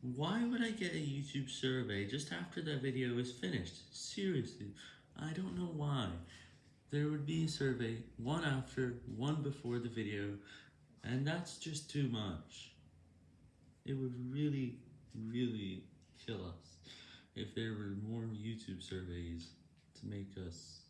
Why would I get a YouTube survey just after the video is finished? Seriously, I don't know why. There would be a survey, one after, one before the video, and that's just too much. It would really, really kill us if there were more YouTube surveys to make us